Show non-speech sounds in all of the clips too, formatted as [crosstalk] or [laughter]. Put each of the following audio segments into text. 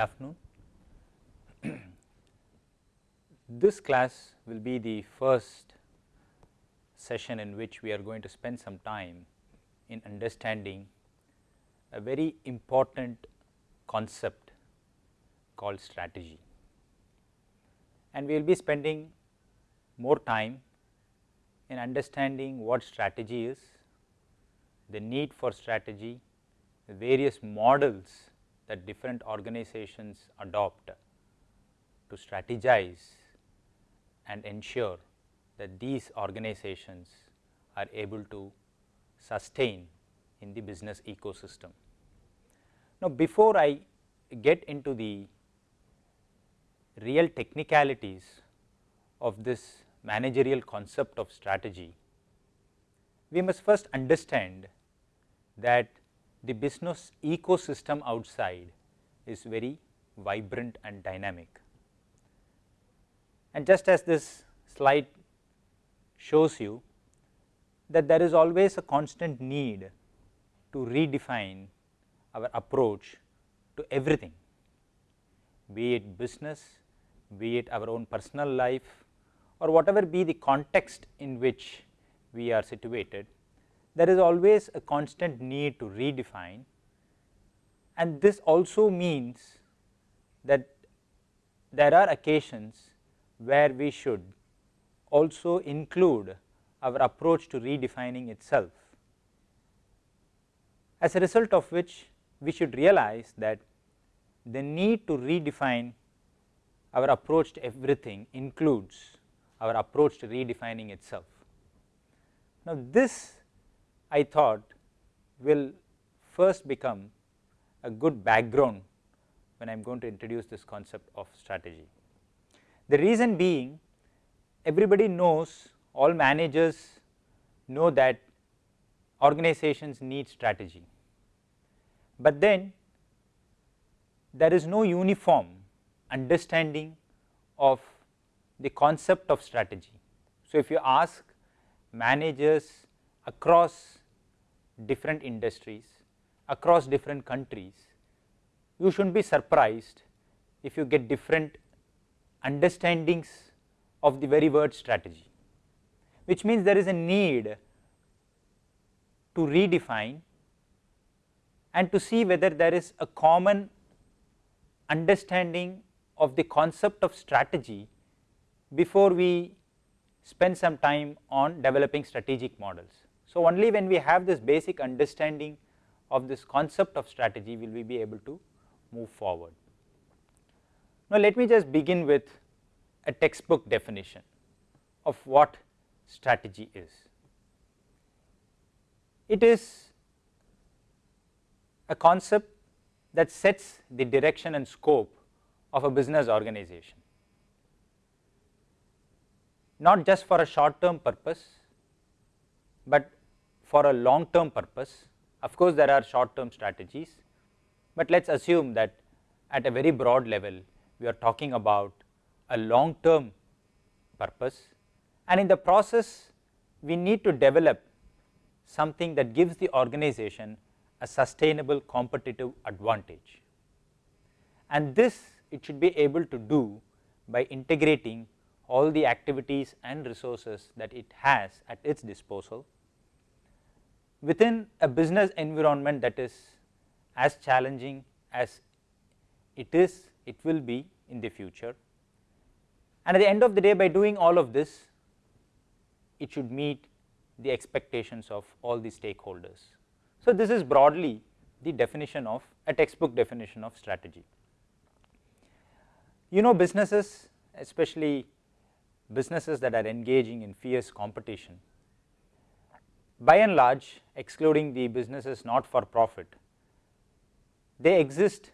afternoon. [clears throat] this class will be the first session in which we are going to spend some time in understanding a very important concept called strategy. And we will be spending more time in understanding what strategy is, the need for strategy, the various models that different organizations adopt to strategize and ensure that these organizations are able to sustain in the business ecosystem. Now, before I get into the real technicalities of this managerial concept of strategy, we must first understand that the business ecosystem outside is very vibrant and dynamic. And just as this slide shows you that there is always a constant need to redefine our approach to everything, be it business, be it our own personal life or whatever be the context in which we are situated, there is always a constant need to redefine and this also means that there are occasions where we should also include our approach to redefining itself. As a result of which we should realize that the need to redefine our approach to everything includes our approach to redefining itself. Now, this I thought will first become a good background when I am going to introduce this concept of strategy. The reason being everybody knows all managers know that organizations need strategy, but then there is no uniform understanding of the concept of strategy. So, if you ask managers across different industries, across different countries, you should not be surprised if you get different understandings of the very word strategy, which means there is a need to redefine and to see whether there is a common understanding of the concept of strategy before we spend some time on developing strategic models. So, only when we have this basic understanding of this concept of strategy will we be able to move forward. Now, let me just begin with a textbook definition of what strategy is. It is a concept that sets the direction and scope of a business organization, not just for a short term purpose, but for a long term purpose. Of course, there are short term strategies, but let us assume that at a very broad level we are talking about a long term purpose and in the process we need to develop something that gives the organization a sustainable competitive advantage. And this it should be able to do by integrating all the activities and resources that it has at its disposal within a business environment that is as challenging as it is, it will be in the future. And at the end of the day by doing all of this, it should meet the expectations of all the stakeholders. So, this is broadly the definition of a textbook definition of strategy. You know businesses especially businesses that are engaging in fierce competition by and large excluding the businesses not for profit, they exist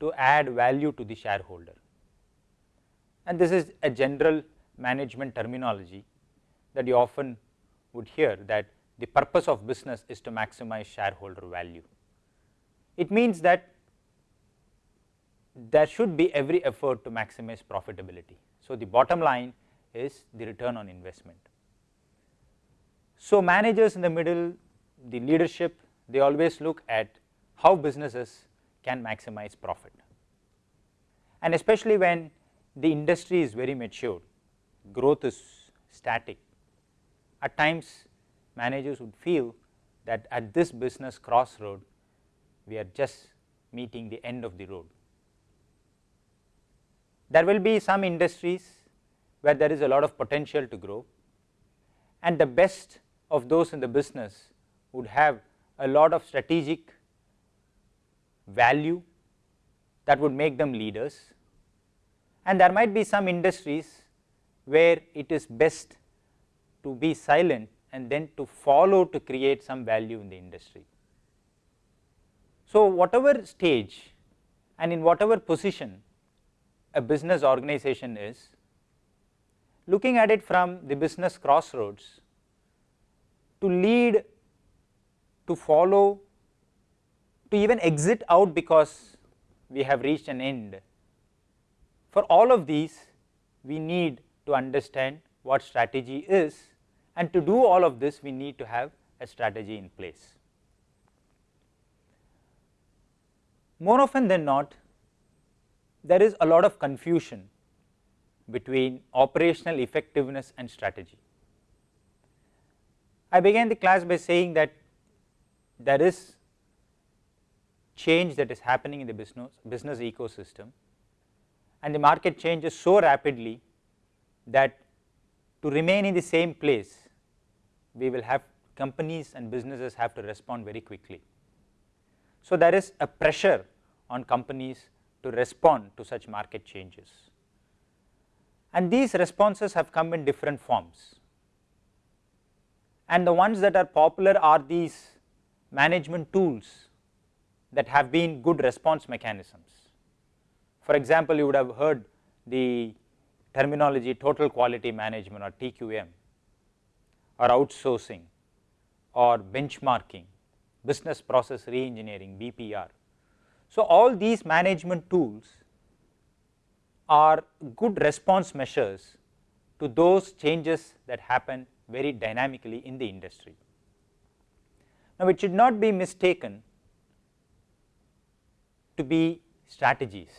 to add value to the shareholder. And this is a general management terminology that you often would hear that the purpose of business is to maximize shareholder value. It means that there should be every effort to maximize profitability. So, the bottom line is the return on investment. So, managers in the middle, the leadership, they always look at how businesses can maximize profit. and especially when the industry is very mature, growth is static. At times managers would feel that at this business crossroad we are just meeting the end of the road. There will be some industries where there is a lot of potential to grow and the best of those in the business would have a lot of strategic value that would make them leaders and there might be some industries where it is best to be silent and then to follow to create some value in the industry. So, whatever stage and in whatever position a business organization is, looking at it from the business crossroads to lead, to follow, to even exit out because we have reached an end. For all of these we need to understand what strategy is and to do all of this we need to have a strategy in place. More often than not there is a lot of confusion between operational effectiveness and strategy. I began the class by saying that there is change that is happening in the business, business ecosystem. And the market changes so rapidly that to remain in the same place we will have companies and businesses have to respond very quickly. So, there is a pressure on companies to respond to such market changes. And these responses have come in different forms and the ones that are popular are these management tools that have been good response mechanisms. For example, you would have heard the terminology total quality management or TQM or outsourcing or benchmarking, business process reengineering BPR. So, all these management tools are good response measures to those changes that happen very dynamically in the industry. Now, it should not be mistaken to be strategies.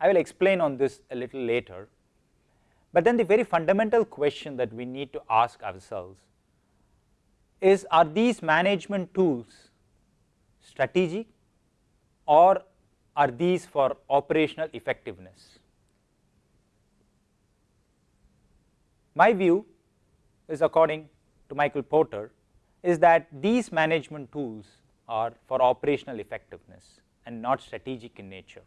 I will explain on this a little later, but then the very fundamental question that we need to ask ourselves is are these management tools strategic or are these for operational effectiveness? My view is according to Michael Porter is that these management tools are for operational effectiveness and not strategic in nature.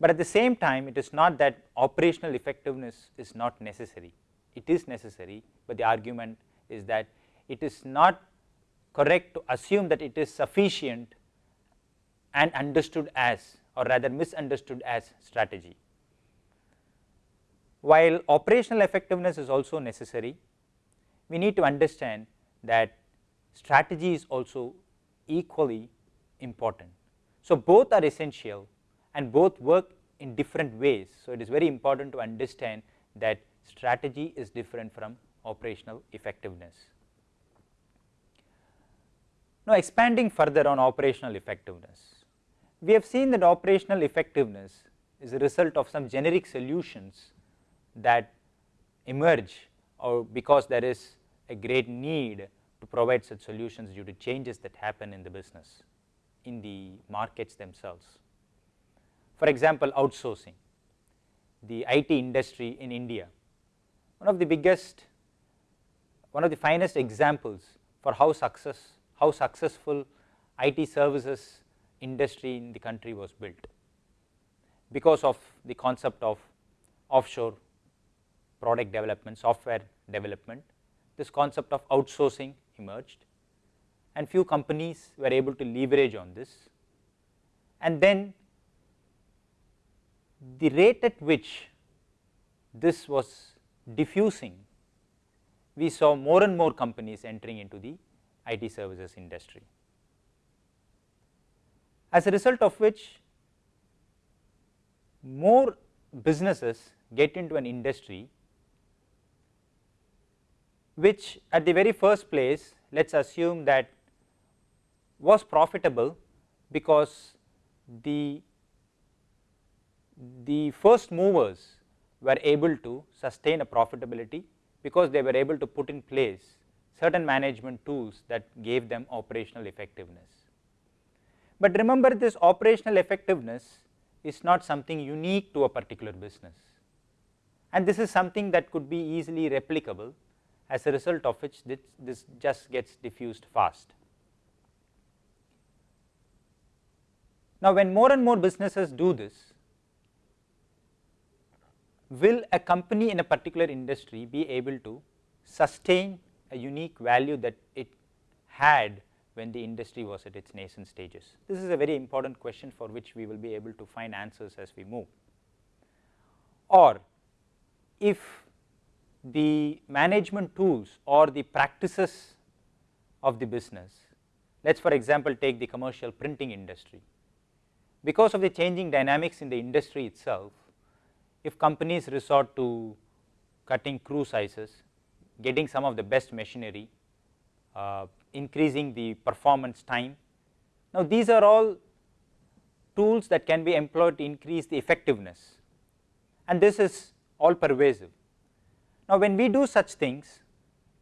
But at the same time it is not that operational effectiveness is not necessary, it is necessary, but the argument is that it is not correct to assume that it is sufficient and understood as or rather misunderstood as strategy. While operational effectiveness is also necessary, we need to understand that strategy is also equally important. So, both are essential and both work in different ways. So, it is very important to understand that strategy is different from operational effectiveness. Now, expanding further on operational effectiveness, we have seen that operational effectiveness is a result of some generic solutions that emerge or because there is a great need to provide such solutions due to changes that happen in the business in the markets themselves. For example, outsourcing the IT industry in India, one of the biggest one of the finest examples for how success how successful IT services industry in the country was built because of the concept of offshore product development, software development, this concept of outsourcing emerged and few companies were able to leverage on this. And then the rate at which this was diffusing, we saw more and more companies entering into the IT services industry. As a result of which more businesses get into an industry which at the very first place let us assume that was profitable because the the first movers were able to sustain a profitability because they were able to put in place certain management tools that gave them operational effectiveness. But remember this operational effectiveness is not something unique to a particular business and this is something that could be easily replicable as a result of which this, this just gets diffused fast. Now, when more and more businesses do this, will a company in a particular industry be able to sustain a unique value that it had when the industry was at its nascent stages. This is a very important question for which we will be able to find answers as we move. Or if the management tools or the practices of the business, let us for example take the commercial printing industry. Because of the changing dynamics in the industry itself, if companies resort to cutting crew sizes, getting some of the best machinery, uh, increasing the performance time. Now, these are all tools that can be employed to increase the effectiveness and this is all pervasive. Now, when we do such things,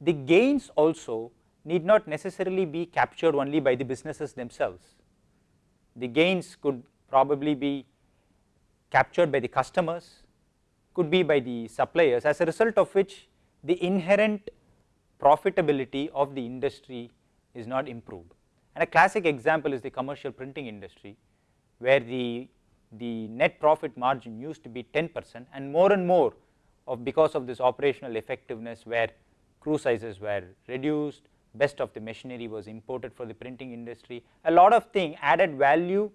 the gains also need not necessarily be captured only by the businesses themselves. The gains could probably be captured by the customers, could be by the suppliers as a result of which the inherent profitability of the industry is not improved. And a classic example is the commercial printing industry where the, the net profit margin used to be 10 percent and more and more of because of this operational effectiveness where crew sizes were reduced, best of the machinery was imported for the printing industry, a lot of thing added value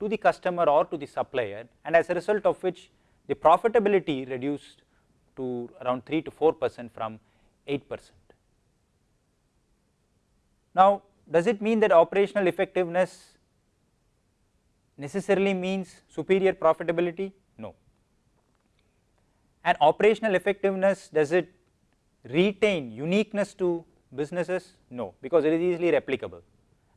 to the customer or to the supplier and as a result of which the profitability reduced to around 3 to 4 percent from 8 percent. Now, does it mean that operational effectiveness necessarily means superior profitability? And operational effectiveness does it retain uniqueness to businesses? No, because it is easily replicable.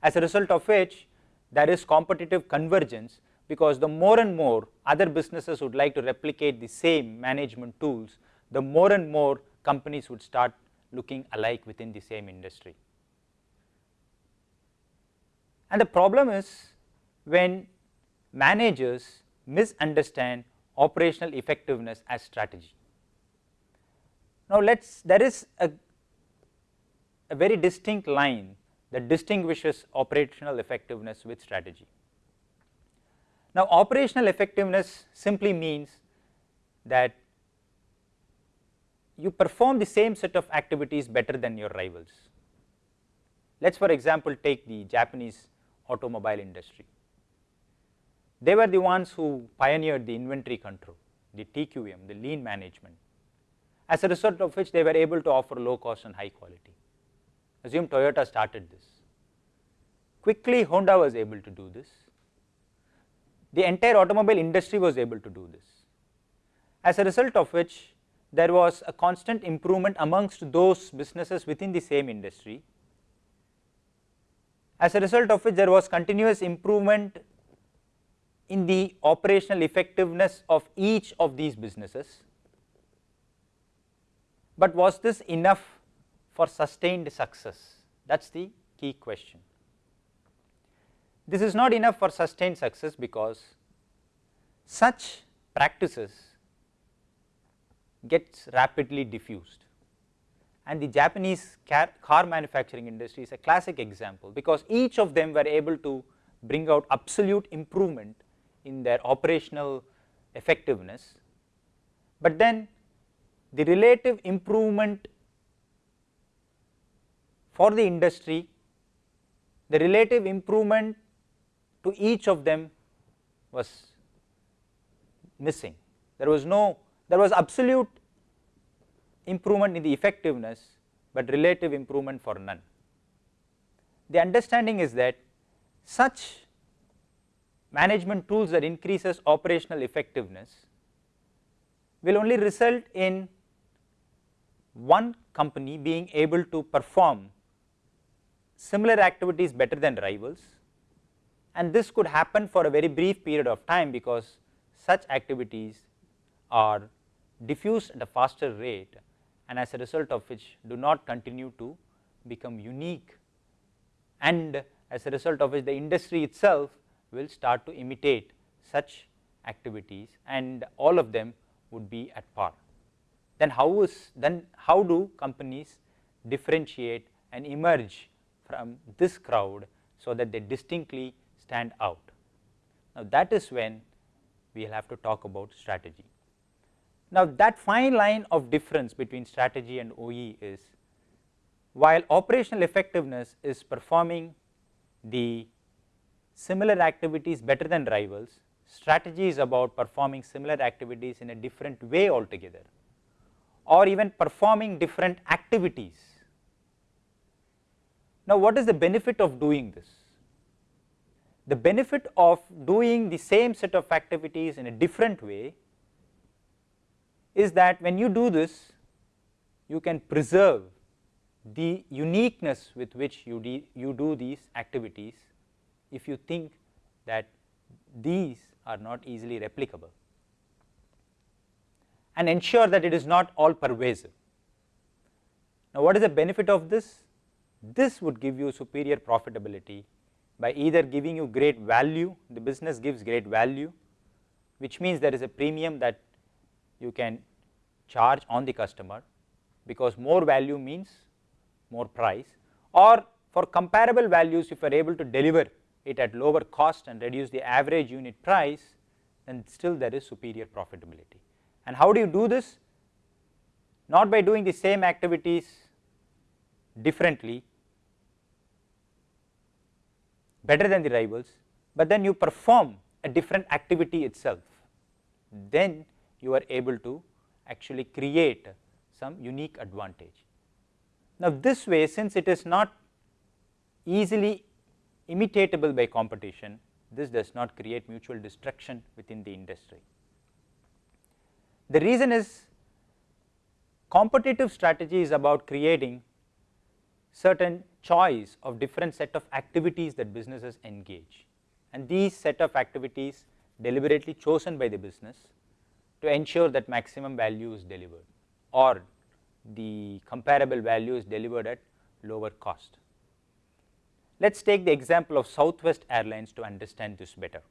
As a result of which there is competitive convergence because the more and more other businesses would like to replicate the same management tools, the more and more companies would start looking alike within the same industry. And the problem is when managers misunderstand operational effectiveness as strategy. Now, let us there is a, a very distinct line that distinguishes operational effectiveness with strategy. Now, operational effectiveness simply means that you perform the same set of activities better than your rivals. Let us for example, take the Japanese automobile industry. They were the ones who pioneered the inventory control, the TQM, the lean management, as a result of which they were able to offer low cost and high quality. Assume Toyota started this. Quickly Honda was able to do this the entire automobile industry was able to do this. As a result of which there was a constant improvement amongst those businesses within the same industry. As a result of which there was continuous improvement in the operational effectiveness of each of these businesses. But was this enough for sustained success? That is the key question. This is not enough for sustained success because such practices gets rapidly diffused and the Japanese car manufacturing industry is a classic example because each of them were able to bring out absolute improvement in their operational effectiveness, but then the relative improvement for the industry, the relative improvement to each of them was missing. There was no, there was absolute improvement in the effectiveness, but relative improvement for none. The understanding is that such management tools that increases operational effectiveness will only result in one company being able to perform similar activities better than rivals. And this could happen for a very brief period of time because such activities are diffused at a faster rate and as a result of which do not continue to become unique. And as a result of which the industry itself will start to imitate such activities and all of them would be at par. Then how is then how do companies differentiate and emerge from this crowd so that they distinctly stand out. Now that is when we will have to talk about strategy. Now that fine line of difference between strategy and OE is while operational effectiveness is performing the similar activities better than rivals, strategy is about performing similar activities in a different way altogether or even performing different activities. Now what is the benefit of doing this? The benefit of doing the same set of activities in a different way is that when you do this you can preserve the uniqueness with which you, you do these activities if you think that these are not easily replicable and ensure that it is not all pervasive. Now, what is the benefit of this? This would give you superior profitability by either giving you great value, the business gives great value, which means there is a premium that you can charge on the customer because more value means more price or for comparable values if you are able to deliver it at lower cost and reduce the average unit price then still there is superior profitability. And how do you do this? Not by doing the same activities differently better than the rivals, but then you perform a different activity itself, then you are able to actually create some unique advantage. Now, this way since it is not easily imitatable by competition, this does not create mutual destruction within the industry. The reason is competitive strategy is about creating certain choice of different set of activities that businesses engage and these set of activities deliberately chosen by the business to ensure that maximum value is delivered or the comparable value is delivered at lower cost. Let us take the example of Southwest Airlines to understand this better.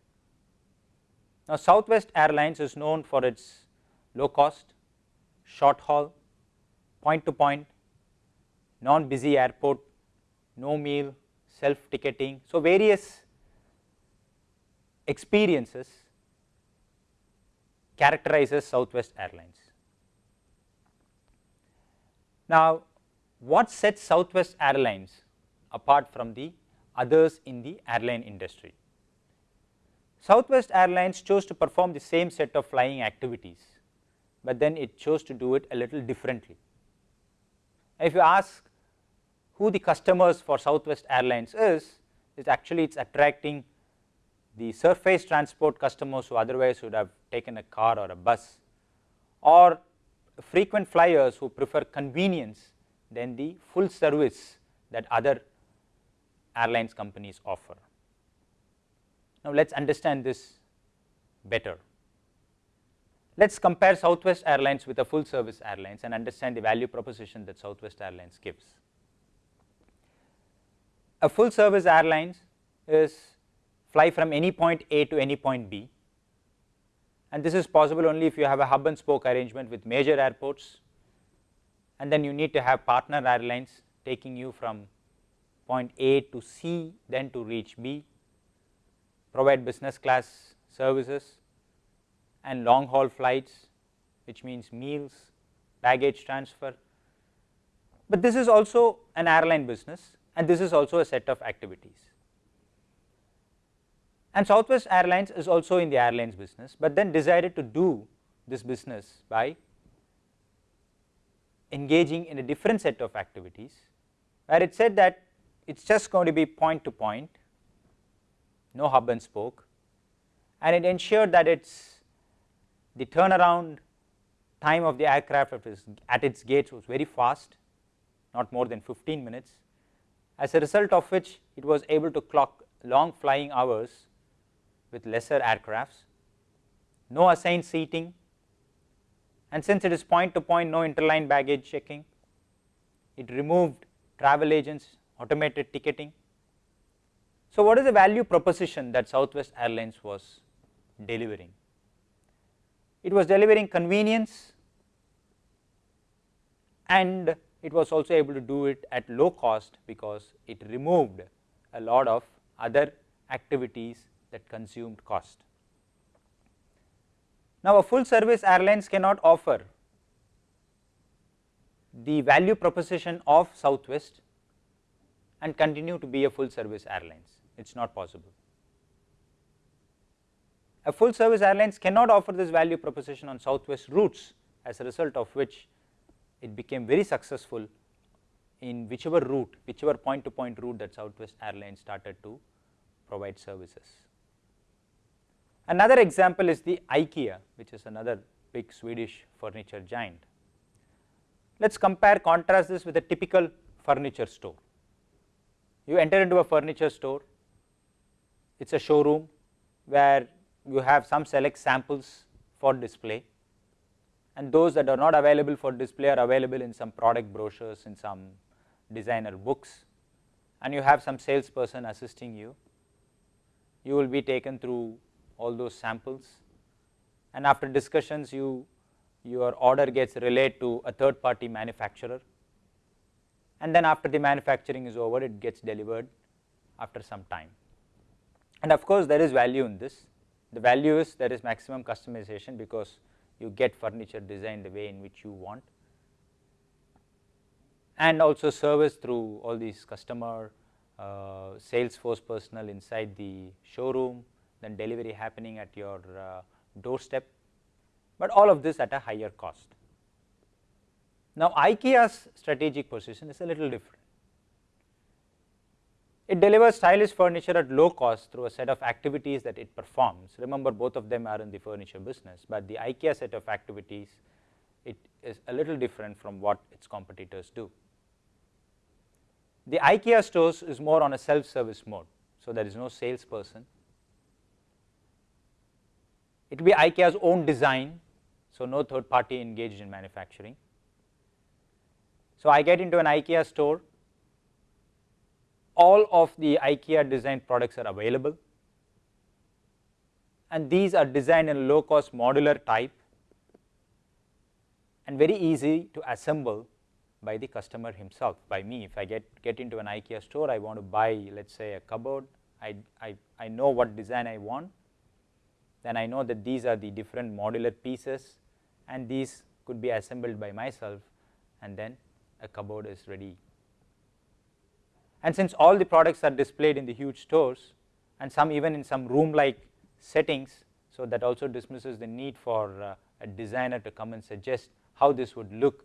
Now, Southwest Airlines is known for its low cost, short haul, point to point, non busy airport, no meal, self ticketing. So, various experiences characterizes Southwest Airlines. Now, what sets Southwest Airlines apart from the others in the airline industry? Southwest Airlines chose to perform the same set of flying activities, but then it chose to do it a little differently. If you ask who the customers for Southwest Airlines is, is actually it is attracting the surface transport customers who otherwise would have taken a car or a bus or frequent flyers who prefer convenience than the full service that other airlines companies offer. Now, let us understand this better. Let us compare Southwest Airlines with a full service airlines and understand the value proposition that Southwest Airlines gives. A full service airlines is fly from any point A to any point B and this is possible only if you have a hub and spoke arrangement with major airports and then you need to have partner airlines taking you from point A to C then to reach B, provide business class services and long haul flights which means meals, baggage transfer. But this is also an airline business and this is also a set of activities. And Southwest Airlines is also in the airlines business, but then decided to do this business by engaging in a different set of activities, where it said that it is just going to be point to point, no hub and spoke. And it ensured that its the turnaround time of the aircraft at its gates was very fast, not more than 15 minutes, as a result of which it was able to clock long flying hours with lesser aircrafts. No assigned seating. And since it is point to point no interline baggage checking, it removed travel agents, automated ticketing. So, what is the value proposition that Southwest Airlines was delivering? It was delivering convenience and it was also able to do it at low cost because it removed a lot of other activities that consumed cost. Now, a full service airlines cannot offer the value proposition of Southwest and continue to be a full service airlines, it is not possible. A full service airlines cannot offer this value proposition on Southwest routes as a result of which it became very successful in whichever route, whichever point to point route that Southwest Airlines started to provide services. Another example is the IKEA which is another big Swedish furniture giant. Let us compare contrast this with a typical furniture store. You enter into a furniture store, it is a showroom where you have some select samples for display. And those that are not available for display are available in some product brochures in some designer books. And you have some salesperson assisting you. You will be taken through all those samples. And after discussions you your order gets relayed to a third party manufacturer and then after the manufacturing is over it gets delivered after some time. And of course, there is value in this the value is there is maximum customization because you get furniture designed the way in which you want and also service through all these customer uh, sales force personnel inside the showroom then delivery happening at your uh, doorstep, but all of this at a higher cost. Now, IKEA's strategic position is a little different. It delivers stylish furniture at low cost through a set of activities that it performs. Remember both of them are in the furniture business, but the IKEA set of activities it is a little different from what its competitors do. The IKEA stores is more on a self service mode. So, there is no salesperson it will be IKEA's own design, so no third party engaged in manufacturing. So, I get into an IKEA store, all of the IKEA designed products are available. And these are designed in low cost modular type and very easy to assemble by the customer himself by me. If I get, get into an IKEA store, I want to buy let us say a cupboard, I, I, I know what design I want. Then I know that these are the different modular pieces and these could be assembled by myself and then a cupboard is ready. And since all the products are displayed in the huge stores and some even in some room like settings, so that also dismisses the need for uh, a designer to come and suggest how this would look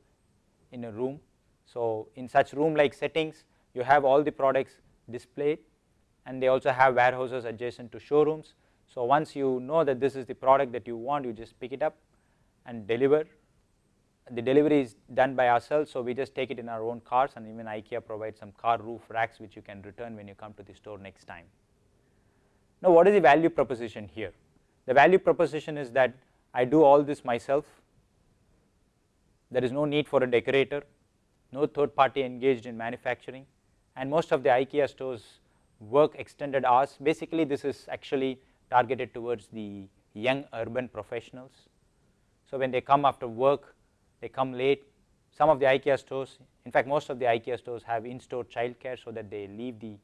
in a room. So, in such room like settings you have all the products displayed and they also have warehouses adjacent to showrooms so, once you know that this is the product that you want you just pick it up and deliver the delivery is done by ourselves. So, we just take it in our own cars and even IKEA provides some car roof racks which you can return when you come to the store next time. Now, what is the value proposition here? The value proposition is that I do all this myself, there is no need for a decorator, no third party engaged in manufacturing and most of the IKEA stores work extended hours. Basically, this is actually targeted towards the young urban professionals. So, when they come after work, they come late, some of the IKEA stores, in fact, most of the IKEA stores have in-store childcare, so that they leave the,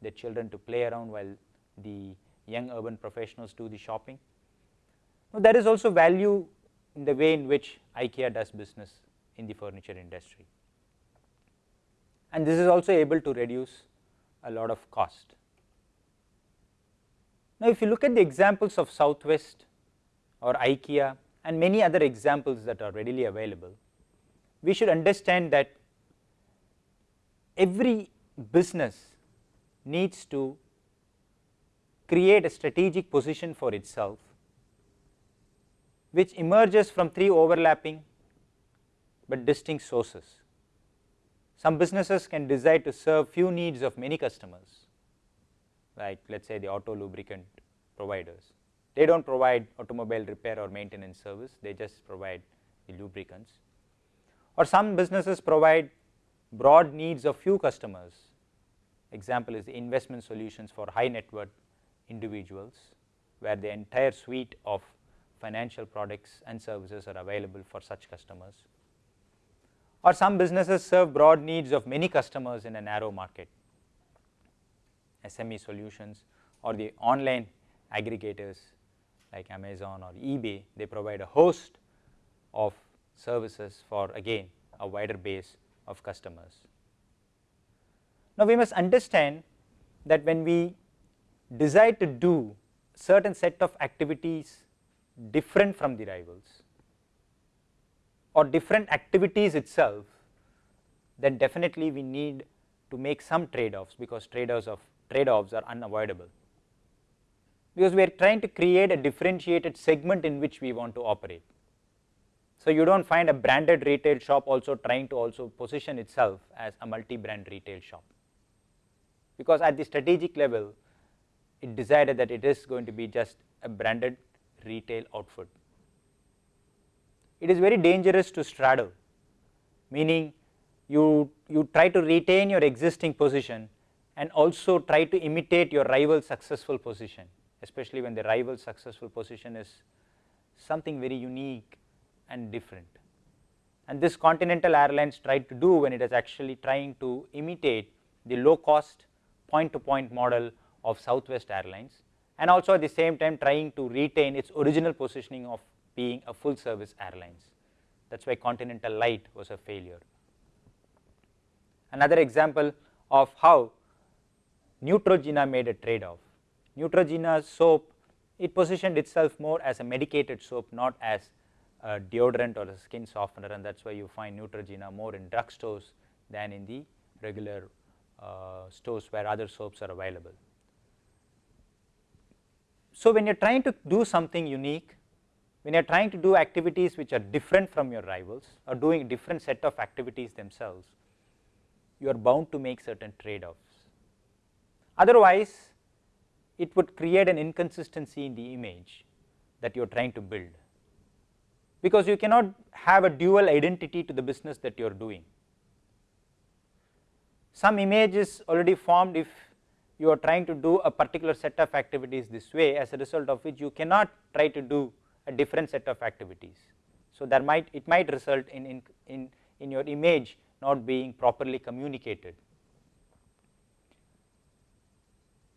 the children to play around while the young urban professionals do the shopping. Now, there is also value in the way in which IKEA does business in the furniture industry. And this is also able to reduce a lot of cost. Now, if you look at the examples of Southwest or IKEA and many other examples that are readily available, we should understand that every business needs to create a strategic position for itself which emerges from three overlapping but distinct sources. Some businesses can decide to serve few needs of many customers like let us say the auto lubricant providers. They do not provide automobile repair or maintenance service, they just provide the lubricants. Or some businesses provide broad needs of few customers. Example is the investment solutions for high net worth individuals, where the entire suite of financial products and services are available for such customers. Or some businesses serve broad needs of many customers in a narrow market, SME solutions or the online aggregators like Amazon or eBay, they provide a host of services for again a wider base of customers. Now, we must understand that when we decide to do certain set of activities different from the rivals or different activities itself, then definitely we need to make some trade offs because trade offs of trade offs are unavoidable because we are trying to create a differentiated segment in which we want to operate. So, you do not find a branded retail shop also trying to also position itself as a multi brand retail shop, because at the strategic level it decided that it is going to be just a branded retail outfit. It is very dangerous to straddle, meaning you, you try to retain your existing position and also try to imitate your rival successful position, especially when the rival successful position is something very unique and different. And this Continental Airlines tried to do when it is actually trying to imitate the low cost point to point model of Southwest Airlines and also at the same time trying to retain its original positioning of being a full service airlines. That is why Continental Lite was a failure. Another example of how Neutrogena made a trade off. Neutrogena soap, it positioned itself more as a medicated soap, not as a deodorant or a skin softener and that is why you find Neutrogena more in drugstores than in the regular uh, stores where other soaps are available. So, when you are trying to do something unique, when you are trying to do activities which are different from your rivals or doing different set of activities themselves, you are bound to make certain trade offs. Otherwise, it would create an inconsistency in the image that you are trying to build because you cannot have a dual identity to the business that you are doing. Some image is already formed if you are trying to do a particular set of activities this way as a result of which you cannot try to do a different set of activities. So, there might it might result in, in, in, in your image not being properly communicated.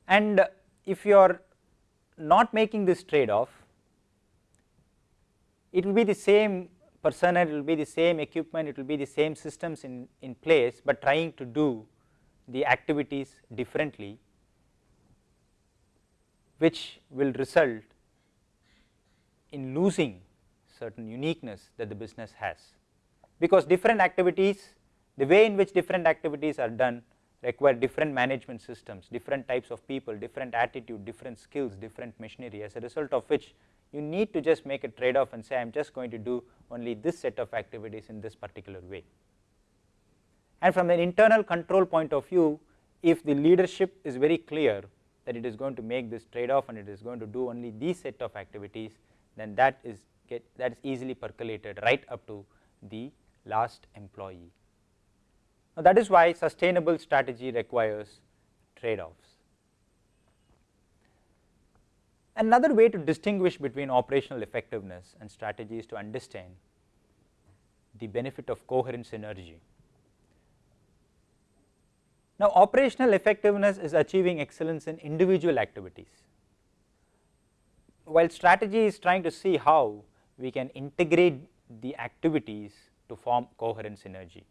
And if you are not making this trade off it will be the same personnel, it will be the same equipment, it will be the same systems in, in place, but trying to do the activities differently which will result in losing certain uniqueness that the business has. Because different activities, the way in which different activities are done require different management systems, different types of people, different attitude, different skills, different machinery as a result of which you need to just make a trade off and say I am just going to do only this set of activities in this particular way. And from an internal control point of view, if the leadership is very clear that it is going to make this trade off and it is going to do only these set of activities, then that is get that is easily percolated right up to the last employee. Now, that is why sustainable strategy requires trade offs. Another way to distinguish between operational effectiveness and strategy is to understand the benefit of coherent synergy. Now, operational effectiveness is achieving excellence in individual activities, while strategy is trying to see how we can integrate the activities to form coherent synergy.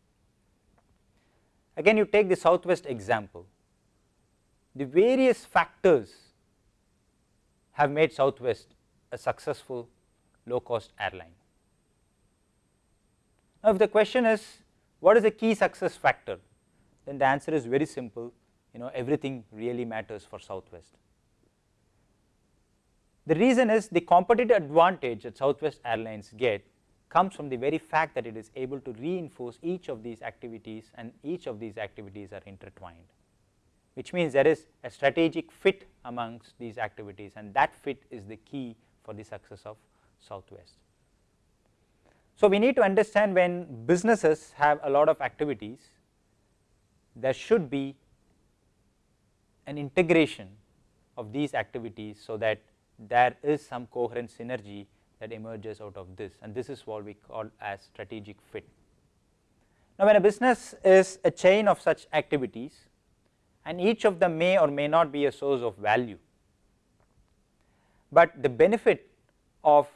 Again you take the southwest example, the various factors have made Southwest a successful low cost airline. Now, if the question is what is the key success factor, then the answer is very simple, you know everything really matters for Southwest. The reason is the competitive advantage that Southwest Airlines get comes from the very fact that it is able to reinforce each of these activities and each of these activities are intertwined which means there is a strategic fit amongst these activities and that fit is the key for the success of Southwest. So, we need to understand when businesses have a lot of activities, there should be an integration of these activities, so that there is some coherent synergy that emerges out of this and this is what we call as strategic fit. Now, when a business is a chain of such activities and each of them may or may not be a source of value, but the benefit of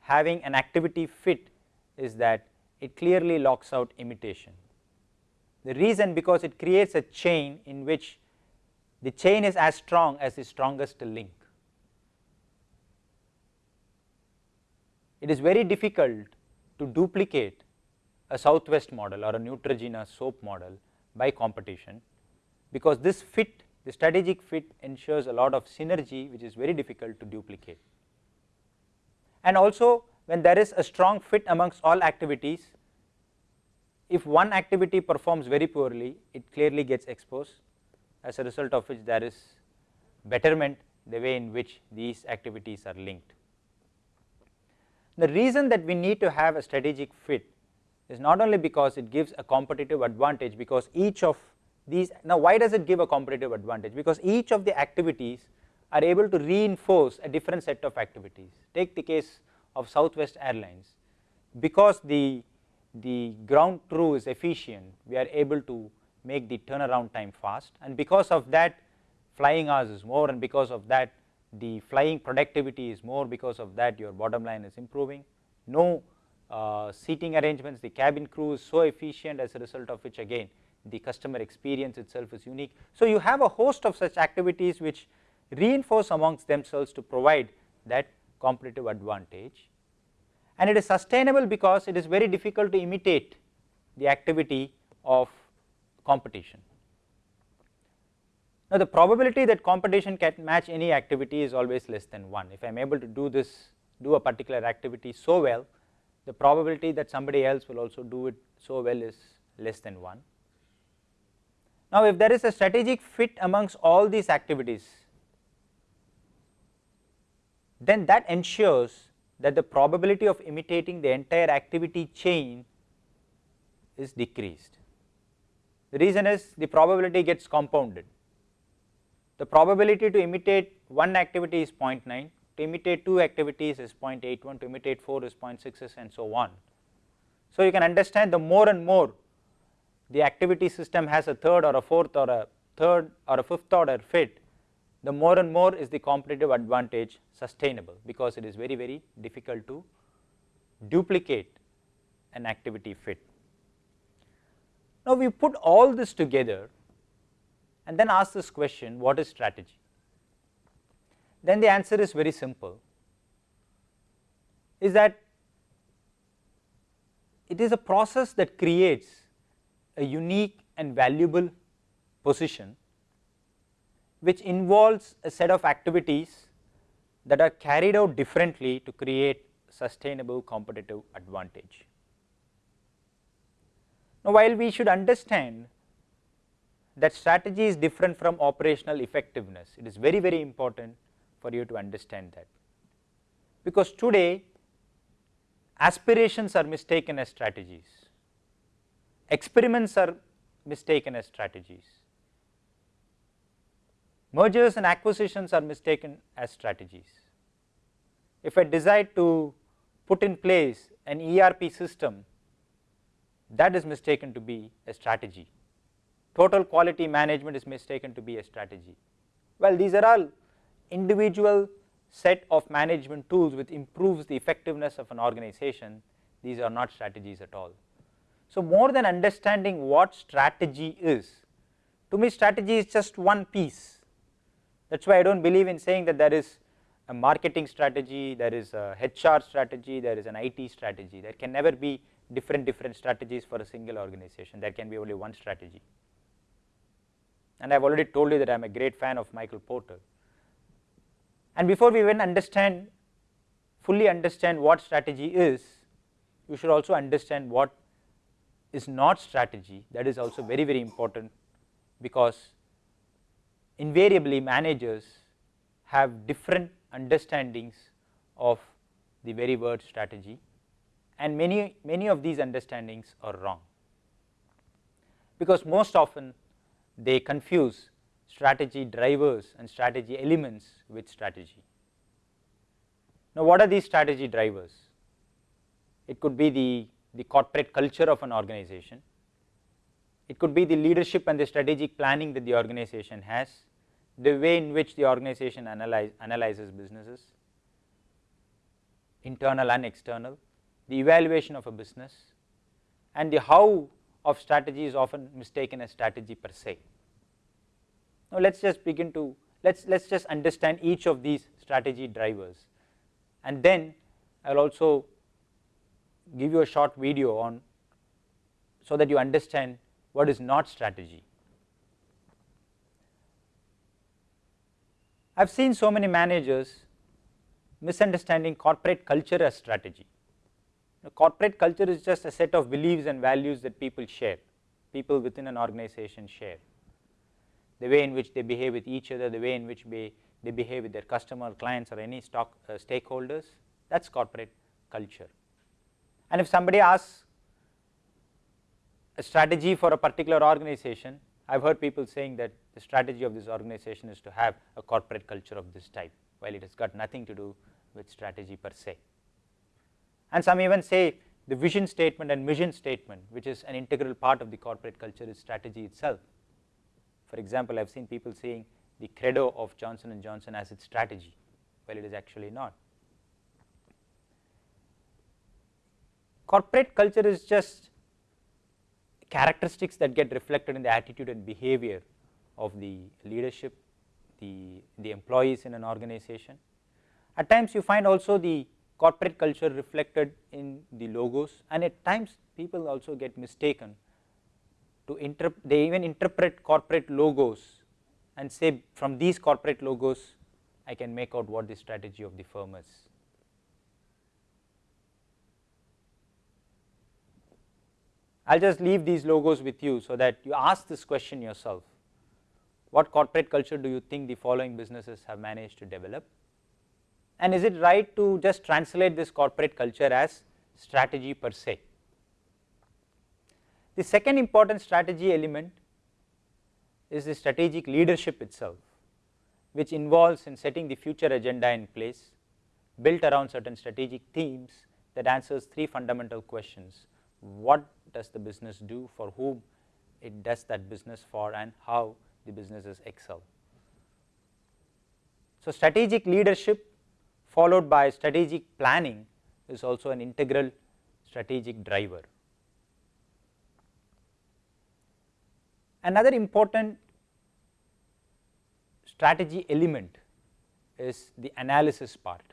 having an activity fit is that it clearly locks out imitation. The reason because it creates a chain in which the chain is as strong as the strongest link. It is very difficult to duplicate a Southwest model or a Neutrogena soap model by competition, because this fit the strategic fit ensures a lot of synergy which is very difficult to duplicate. And also when there is a strong fit amongst all activities, if one activity performs very poorly, it clearly gets exposed as a result of which there is betterment the way in which these activities are linked. The reason that we need to have a strategic fit is not only because it gives a competitive advantage because each of these now why does it give a competitive advantage? Because each of the activities are able to reinforce a different set of activities. Take the case of Southwest Airlines, because the, the ground crew is efficient, we are able to make the turnaround time fast. And because of that flying hours is more. And because of that the flying productivity is more because of that your bottom line is improving. No uh, seating arrangements, the cabin crew is so efficient as a result of which again the customer experience itself is unique. So, you have a host of such activities which reinforce amongst themselves to provide that competitive advantage and it is sustainable because it is very difficult to imitate the activity of competition. Now, the probability that competition can match any activity is always less than 1. If I am able to do this, do a particular activity so well, the probability that somebody else will also do it so well is less than 1. Now, if there is a strategic fit amongst all these activities, then that ensures that the probability of imitating the entire activity chain is decreased. The reason is the probability gets compounded. The probability to imitate one activity is 0.9, to imitate two activities is 0.81, to imitate 4 is 0.66 and so on. So, you can understand the more and more the activity system has a third or a fourth or a third or a fifth order fit, the more and more is the competitive advantage sustainable because it is very very difficult to duplicate an activity fit. Now, we put all this together and then ask this question what is strategy? Then the answer is very simple is that it is a process that creates a unique and valuable position which involves a set of activities that are carried out differently to create sustainable competitive advantage. Now, while we should understand that strategy is different from operational effectiveness, it is very very important for you to understand that, because today aspirations are mistaken as strategies, experiments are mistaken as strategies, mergers and acquisitions are mistaken as strategies. If I decide to put in place an ERP system that is mistaken to be a strategy, total quality management is mistaken to be a strategy. Well, these are all individual set of management tools which improves the effectiveness of an organization, these are not strategies at all. So, more than understanding what strategy is, to me strategy is just one piece that is why I do not believe in saying that there is a marketing strategy, there is a HR strategy, there is an IT strategy, there can never be different different strategies for a single organization, there can be only one strategy. And I have already told you that I am a great fan of Michael Porter. And before we even understand fully understand what strategy is, you should also understand what is not strategy. That is also very very important because invariably managers have different understandings of the very word strategy. And many, many of these understandings are wrong, because most often they confuse strategy drivers and strategy elements with strategy. Now, what are these strategy drivers? It could be the, the corporate culture of an organization, it could be the leadership and the strategic planning that the organization has, the way in which the organization analyze, analyzes businesses, internal and external, the evaluation of a business and the how of strategy is often mistaken as strategy per se. Now, let us just begin to let us let us just understand each of these strategy drivers and then I will also give you a short video on so that you understand what is not strategy. I have seen so many managers misunderstanding corporate culture as strategy. The corporate culture is just a set of beliefs and values that people share, people within an organization share. The way in which they behave with each other, the way in which they, they behave with their customer, clients or any stock uh, stakeholders, that is corporate culture. And if somebody asks a strategy for a particular organization, I have heard people saying that the strategy of this organization is to have a corporate culture of this type, while it has got nothing to do with strategy per se. And some even say the vision statement and mission statement, which is an integral part of the corporate culture is strategy itself. For example, I have seen people saying the credo of Johnson and Johnson as its strategy, while it is actually not. Corporate culture is just characteristics that get reflected in the attitude and behavior of the leadership, the, the employees in an organization. At times you find also the corporate culture reflected in the logos. And at times people also get mistaken to interpret, they even interpret corporate logos and say from these corporate logos I can make out what the strategy of the firm is. I will just leave these logos with you so that you ask this question yourself, what corporate culture do you think the following businesses have managed to develop and is it right to just translate this corporate culture as strategy per se. The second important strategy element is the strategic leadership itself, which involves in setting the future agenda in place built around certain strategic themes that answers three fundamental questions. What does the business do, for whom it does that business for and how the businesses excel. So, strategic leadership followed by strategic planning is also an integral strategic driver. Another important strategy element is the analysis part.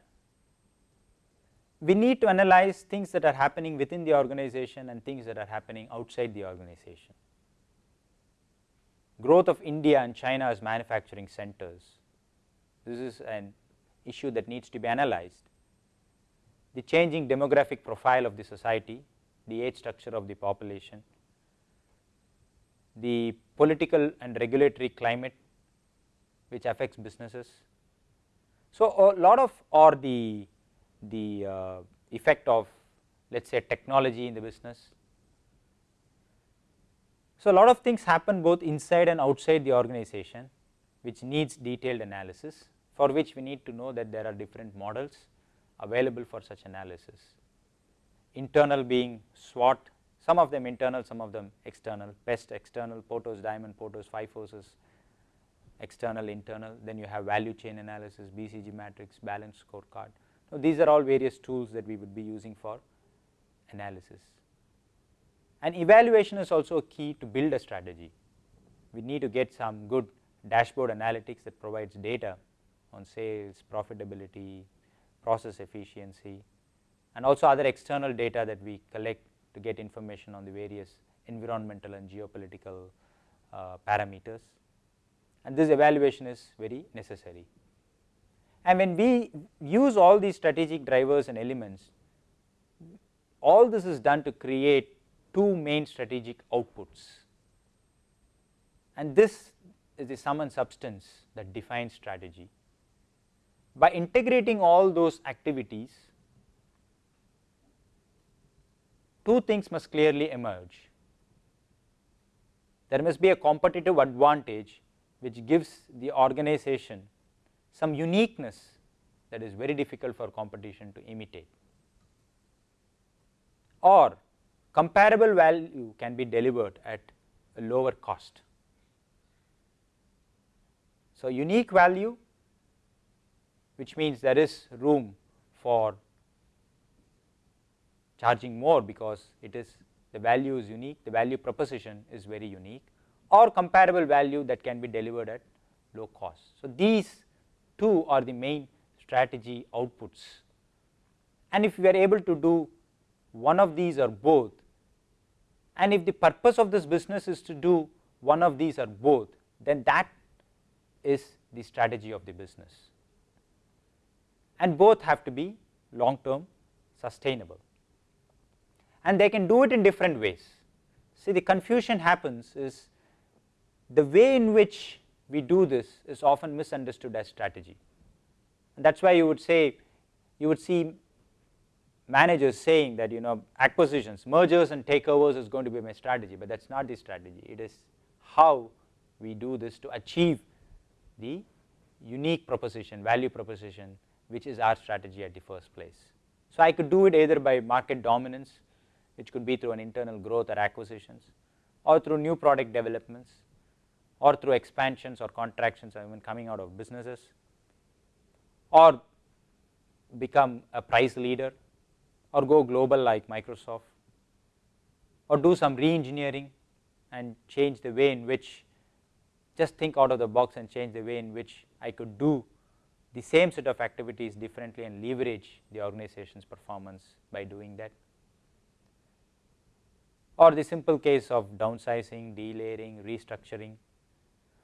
We need to analyze things that are happening within the organization and things that are happening outside the organization. Growth of India and China as manufacturing centers, this is an issue that needs to be analyzed. The changing demographic profile of the society, the age structure of the population, the political and regulatory climate which affects businesses. So, a lot of or the, the uh, effect of let us say technology in the business. So, a lot of things happen both inside and outside the organization which needs detailed analysis for which we need to know that there are different models available for such analysis. Internal being SWOT, some of them internal, some of them external, PEST external, Porter's diamond, Porter's five forces, external, internal, then you have value chain analysis, BCG matrix, balance scorecard. Now, these are all various tools that we would be using for analysis. And evaluation is also a key to build a strategy. We need to get some good dashboard analytics that provides data on sales, profitability, process efficiency and also other external data that we collect to get information on the various environmental and geopolitical uh, parameters and this evaluation is very necessary. And when we use all these strategic drivers and elements, all this is done to create two main strategic outputs and this is the sum and substance that defines strategy. By integrating all those activities, two things must clearly emerge. There must be a competitive advantage which gives the organization some uniqueness that is very difficult for competition to imitate or comparable value can be delivered at a lower cost. So, unique value which means there is room for charging more because it is the value is unique, the value proposition is very unique or comparable value that can be delivered at low cost. So, these two are the main strategy outputs and if we are able to do one of these or both and if the purpose of this business is to do one of these or both then that is the strategy of the business and both have to be long term sustainable. And they can do it in different ways. See the confusion happens is the way in which we do this is often misunderstood as strategy. And that is why you would say you would see managers saying that you know acquisitions, mergers and takeovers is going to be my strategy, but that is not the strategy, it is how we do this to achieve the unique proposition, value proposition which is our strategy at the first place. So, I could do it either by market dominance which could be through an internal growth or acquisitions or through new product developments or through expansions or contractions or even coming out of businesses or become a price leader or go global like Microsoft or do some re-engineering and change the way in which just think out of the box and change the way in which I could do the same set of activities differently and leverage the organization's performance by doing that or the simple case of downsizing, delayering, restructuring.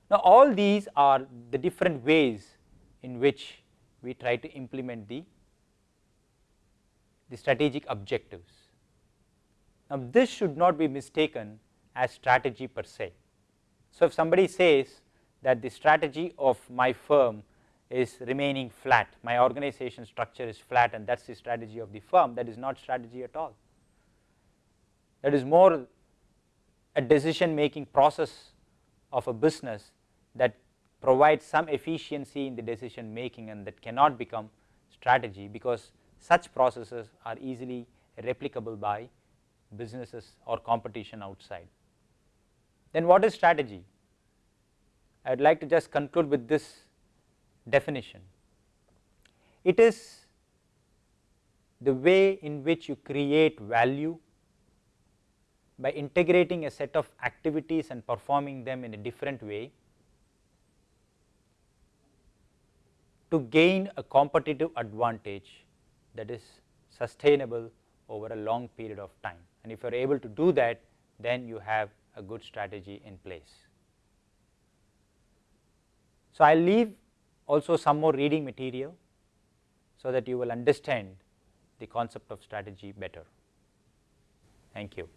Now, all these are the different ways in which we try to implement the the strategic objectives. Now, this should not be mistaken as strategy per se. So, if somebody says that the strategy of my firm is remaining flat, my organization structure is flat and that is the strategy of the firm, that is not strategy at all. That is more a decision making process of a business that provides some efficiency in the decision making and that cannot become strategy because such processes are easily replicable by businesses or competition outside. Then what is strategy? I would like to just conclude with this definition. It is the way in which you create value by integrating a set of activities and performing them in a different way to gain a competitive advantage that is sustainable over a long period of time and if you are able to do that then you have a good strategy in place. So, I will leave also some more reading material so that you will understand the concept of strategy better. Thank you.